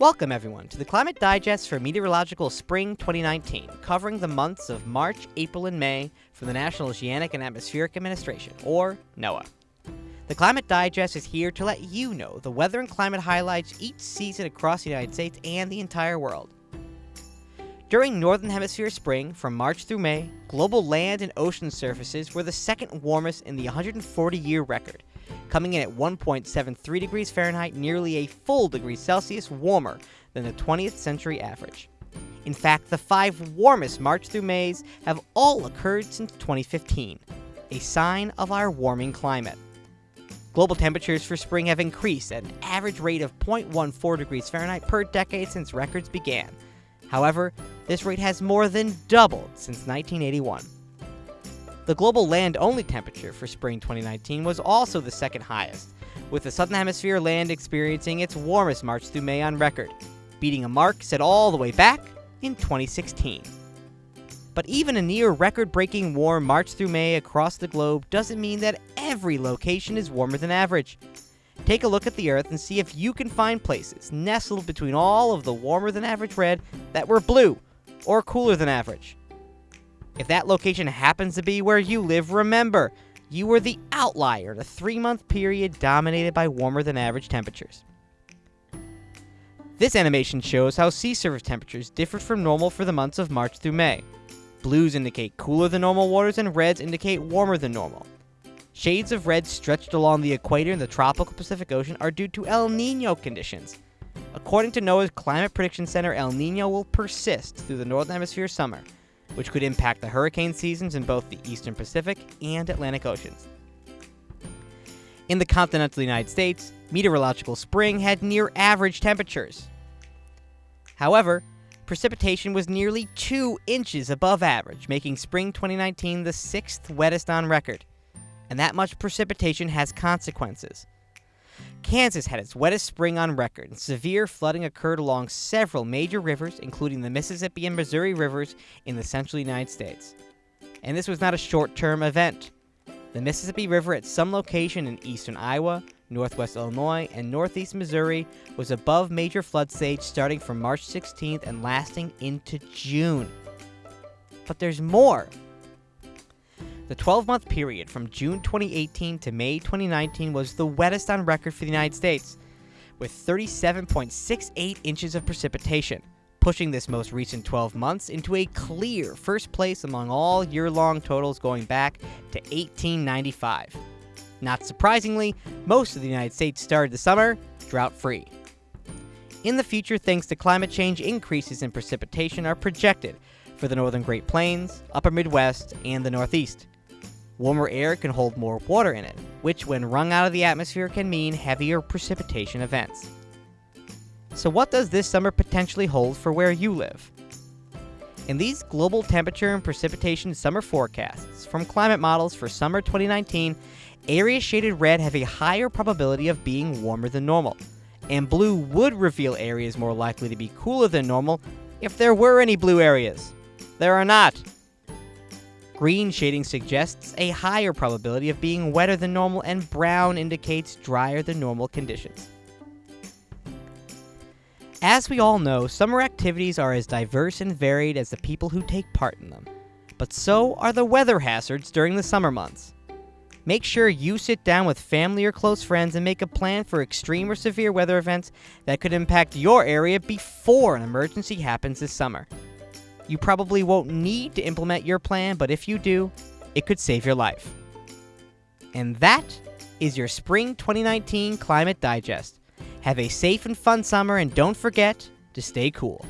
Welcome, everyone, to the Climate Digest for Meteorological Spring 2019, covering the months of March, April, and May from the National Oceanic and Atmospheric Administration, or NOAA. The Climate Digest is here to let you know the weather and climate highlights each season across the United States and the entire world. During Northern Hemisphere spring, from March through May, global land and ocean surfaces were the second warmest in the 140 year record, coming in at 1.73 degrees Fahrenheit, nearly a full degree Celsius warmer than the 20th century average. In fact, the five warmest March through Mays have all occurred since 2015, a sign of our warming climate. Global temperatures for spring have increased at an average rate of 0.14 degrees Fahrenheit per decade since records began. However, this rate has more than doubled since 1981. The global land-only temperature for spring 2019 was also the second highest, with the southern hemisphere land experiencing its warmest March through May on record, beating a mark set all the way back in 2016. But even a near record-breaking warm March through May across the globe doesn't mean that every location is warmer than average. Take a look at the Earth and see if you can find places nestled between all of the warmer than average red that were blue or cooler than average. If that location happens to be where you live, remember, you were the outlier in a three month period dominated by warmer than average temperatures. This animation shows how sea surface temperatures differed from normal for the months of March through May. Blues indicate cooler than normal waters, and reds indicate warmer than normal. Shades of red stretched along the equator in the tropical Pacific Ocean are due to El Nino conditions. According to NOAA's Climate Prediction Center, El Nino will persist through the Northern Hemisphere summer, which could impact the hurricane seasons in both the eastern Pacific and Atlantic Oceans. In the continental United States, meteorological spring had near average temperatures. However, precipitation was nearly 2 inches above average, making spring 2019 the sixth wettest on record. And that much precipitation has consequences. Kansas had its wettest spring on record, and severe flooding occurred along several major rivers, including the Mississippi and Missouri rivers in the central United States. And this was not a short term event. The Mississippi River at some location in eastern Iowa, northwest Illinois, and northeast Missouri was above major flood stage starting from March 16th and lasting into June. But there's more. The 12 month period from June 2018 to May 2019 was the wettest on record for the United States, with 37.68 inches of precipitation, pushing this most recent 12 months into a clear first place among all year long totals going back to 1895. Not surprisingly, most of the United States started the summer drought free. In the future, thanks to climate change, increases in precipitation are projected for the northern Great Plains, upper Midwest, and the Northeast. Warmer air can hold more water in it, which when wrung out of the atmosphere can mean heavier precipitation events. So what does this summer potentially hold for where you live? In these global temperature and precipitation summer forecasts from climate models for summer 2019, areas shaded red have a higher probability of being warmer than normal, and blue would reveal areas more likely to be cooler than normal if there were any blue areas. There are not. Green shading suggests a higher probability of being wetter than normal, and brown indicates drier than normal conditions. As we all know, summer activities are as diverse and varied as the people who take part in them. But so are the weather hazards during the summer months. Make sure you sit down with family or close friends and make a plan for extreme or severe weather events that could impact your area before an emergency happens this summer. You probably won't need to implement your plan, but if you do, it could save your life. And that is your Spring 2019 Climate Digest. Have a safe and fun summer, and don't forget to stay cool.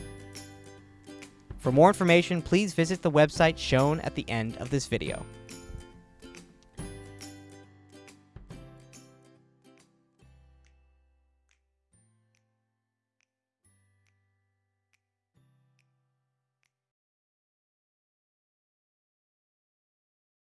For more information, please visit the website shown at the end of this video.